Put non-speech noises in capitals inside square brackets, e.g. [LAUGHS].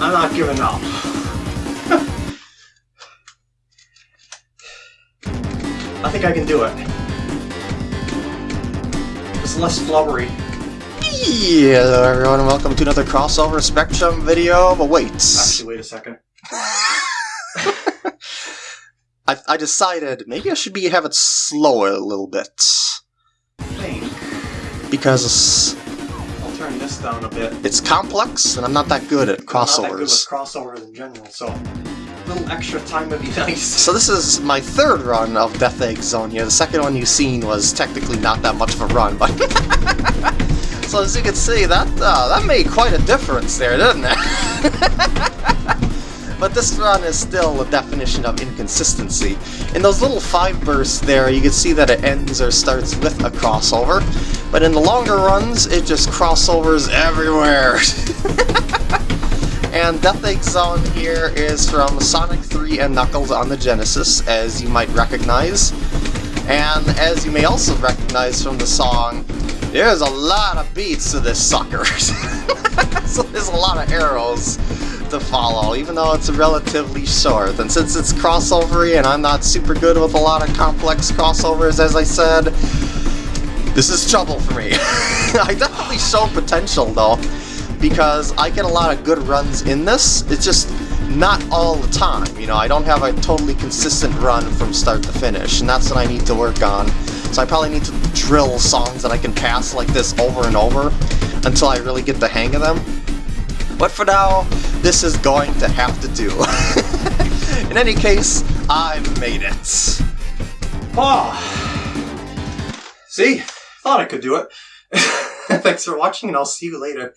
I'm not giving up. [LAUGHS] I think I can do it. It's less flubbery. Yeah, hello everyone, and welcome to another crossover Spectrum video. But wait, Actually, wait a second. [LAUGHS] I, I decided maybe I should be have it slower a little bit think because turn this down a bit. it's complex and I'm not that good at I'm not that good with crossovers. crossovers in general, so a little extra time would be [LAUGHS] nice. So this is my third run of Death Egg Zone here. The second one you've seen was technically not that much of a run, but [LAUGHS] so as you can see, that uh, that made quite a difference there, didn't it? [LAUGHS] but this run is still a definition of inconsistency. In those little five bursts there, you can see that it ends or starts with a crossover, but in the longer runs, it just crossovers everywhere. [LAUGHS] And Death Egg Zone here is from Sonic 3 and Knuckles on the Genesis, as you might recognize. And as you may also recognize from the song, there's a lot of beats to this sucker. [LAUGHS] so there's a lot of arrows to follow, even though it's relatively short. And since it's crossovery and I'm not super good with a lot of complex crossovers, as I said, this is trouble for me. [LAUGHS] I definitely show potential though because I get a lot of good runs in this. It's just not all the time. You know, I don't have a totally consistent run from start to finish, and that's what I need to work on. So I probably need to drill songs that I can pass like this over and over until I really get the hang of them. But for now, this is going to have to do. [LAUGHS] in any case, I've made it. Oh. See? Thought I could do it. [LAUGHS] Thanks for watching, and I'll see you later.